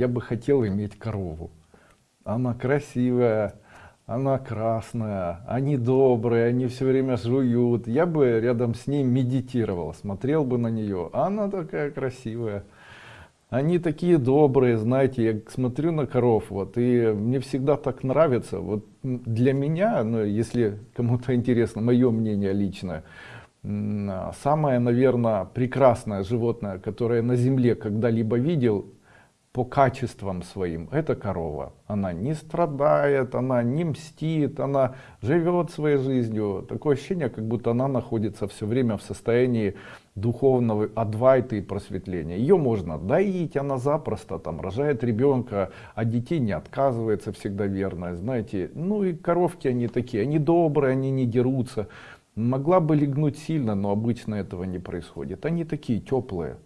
я бы хотел иметь корову. Она красивая, она красная, они добрые, они все время жуют. Я бы рядом с ней медитировал, смотрел бы на нее. Она такая красивая. Они такие добрые, знаете, я смотрю на коров, вот, и мне всегда так нравится. Вот для меня, ну, если кому-то интересно, мое мнение личное, самое, наверное, прекрасное животное, которое на земле когда-либо видел, по качествам своим. Это корова. Она не страдает она не мстит она живет своей жизнью. Такое ощущение как будто она находится все время в состоянии духовного адвайта и просветления. Ее можно доить она запросто там рожает ребенка а детей не отказывается всегда верно. Знаете ну и коровки они такие они добрые они не дерутся. Могла бы легнуть сильно но обычно этого не происходит. Они такие теплые